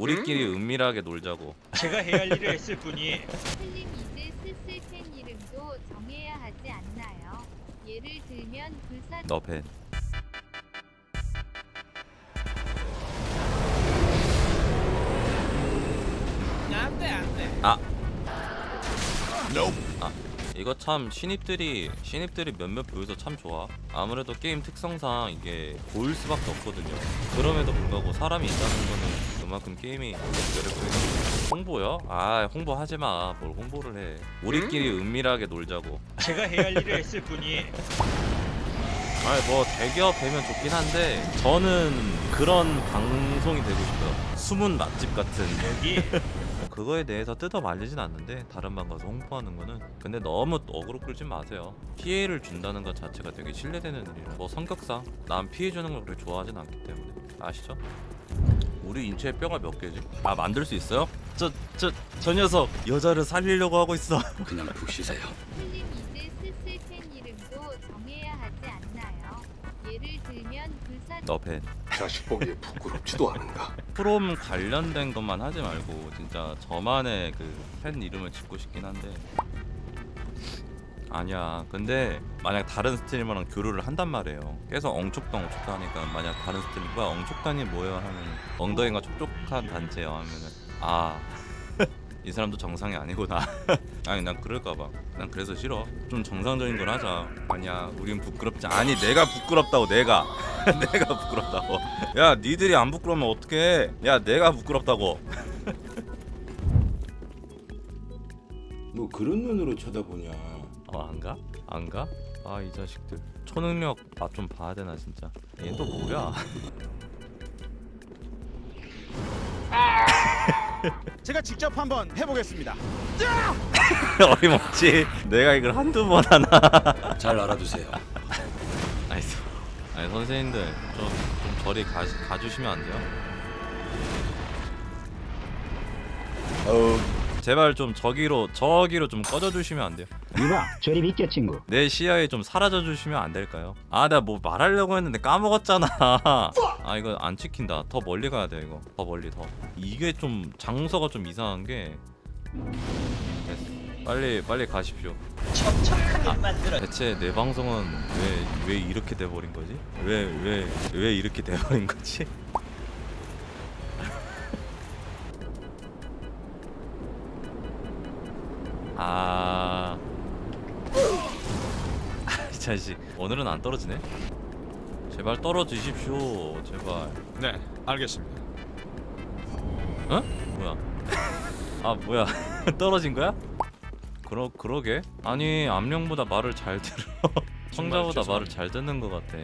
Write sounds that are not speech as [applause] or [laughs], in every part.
우리끼리 은밀하게 놀자고. 제가 해야 할 일을 했을 뿐이에요. 슬림 이제 슬슬 팬 이름도 정해야 하지 않나요? 예를 들면 불사 너벤 안돼 안돼. 아 이거 참 신입들이 신입들이 몇몇 보여서 참 좋아. 아무래도 게임 특성상 이게 보일 수밖에 없거든요. 그럼에도 불구하고 사람이 있다는 거는 그만큼 게임이 홍보요? 아 홍보하지마. 뭘 홍보를 해. 우리끼리 은밀하게 놀자고. 제가 해야 할 일을 했을 뿐이에요. 아니 뭐 대기업 되면 좋긴 한데 저는 그런 방송이 되고 싶어요 숨은 맛집 같은. 여기? [laughs] 그거에 대해서 뜯어 말리진 않는데 다른 방 가서 홍보하는 거는 근데 너무 어그로 끌지 마세요. 피해를 준다는 것 자체가 되게 신뢰되는 일이라. 뭐 성격상 남 피해 주는 걸 그렇게 좋아하진 않기 때문에. 아시죠? 우리 인체에 뼈가 몇 개지? 아 만들 수 있어요? 저 저 저 녀석 여자를 살리려고 하고 있어 [laughs] 그냥 푹 쉬세요. 슬림 이제 슬슬 팬 이름도 정해야 하지 않나요? 예를 들면 불사 너벤 자식 보기에 부끄럽지도 않은가. 프롬 관련된 것만 하지 말고 진짜 저만의 그 팬 이름을 짓고 싶긴 한데 아니야. 근데 만약 다른 스트리머랑 교류를 한단 말이에요. 계속 엉촉단 하니까 만약 다른 스트리머가 엉촉단이 뭐예요? 하면 엉덩이가 촉촉한 단체요 하면은. 아 [laughs] 이 사람도 정상이 아니구나. [laughs] 아니 난 그럴까봐. 난 그래서 싫어. 좀 정상적인 걸 하자. 아니야 우린 부끄럽지. 아니 내가 부끄럽다고 내가. [laughs] 내가 부끄럽다고. 야 니들이 안 부끄러우면 어떡해? 야 내가 부끄럽다고. 뭐 그런 눈으로 쳐다보냐 어 안가? 안가? 아 이 자식들 초능력 맛 좀 봐야 되나 진짜 얘 또 뭐야 [laughs] 제가 직접 한번 해보겠습니다. [laughs] 어림없지 내가 이걸 한두 번 하나 [laughs] 잘 알아두세요. nice 아니 선생님들 좀, 좀 저리 가, 가주시면 안 돼요? 어우 제발 좀 저기로 저기로 좀 꺼져주시면 안 돼요? 이봐 저리 비켜 친구 내 시야에 좀 사라져 주시면 안 될까요? 아 내가 뭐 말하려고 했는데 까먹었잖아 [laughs] 아 이거 안 찍힌다 더 멀리 가야 돼 이거 더 멀리 더 이게 좀 장소가 좀 이상한 게 됐어. 빨리 빨리 가십시오 척척하게 만들어. 대체 내 방송은 왜 왜 이렇게 돼버린 거지? 왜 왜 왜 이렇게 돼버린 거지? 아, [laughs] 이 자식 오늘은 안 떨어지네. 제발 떨어지십시오, 제발. 네, 알겠습니다. 어? 뭐야? [laughs] 아 뭐야? [laughs] 떨어진 거야? 그러 그러게? 아니 암령보다 말을 잘 들어. 청자보다 말을 잘 듣는 것 같아.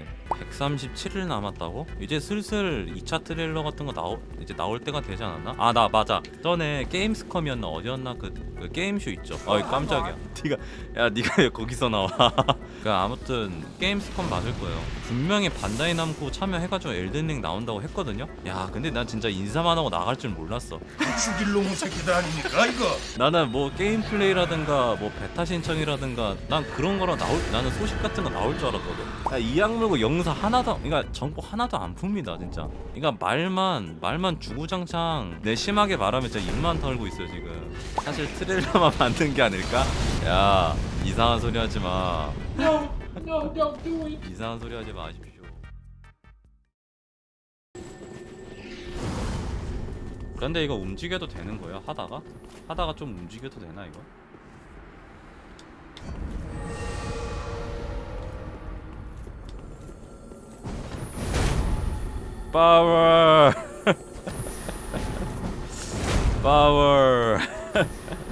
137일 남았다고? 이제 슬슬 2차 트레일러 같은 거 나오 이제 나올 때가 되지 않았나? 아 나 맞아. 전에 게임스컴이었나 어디였나 그, 그 게임쇼 있죠. 어이 깜짝이야. [laughs] 네가 야 네가 왜 거기서 나와? [laughs] 그 아무튼 게임스컴 맞을 거예요. 분명히 반다이 남고 참여해가지고 엘든링 나온다고 했거든요. 야 근데 난 진짜 인사만 하고 나갈 줄 몰랐어. [laughs] 죽일 놈의 새끼들 아닙니까 이거 나는 뭐 게임 플레이라든가 뭐 베타 신청이라든가 난 그런 거랑 나올 나는 소식 같은 거 나올 줄 알았거든. 야, 이 악물고 영사 하나도 그러니까 정보 하나도 안 풉니다 진짜. 그러니까 말만 말만 주구장창 내 심하게 말하면 진짜 입만 털고 있어 지금. 사실 트레일러만 [laughs] 만든 게 아닐까? 야 이상한 소리 하지 마. 이상한 소리 하지 마십시오. 그런데 이거 움직여도 되는 거야 하다가? 하다가 좀 움직여도 되나 이거? Power! [laughs] Power! [laughs]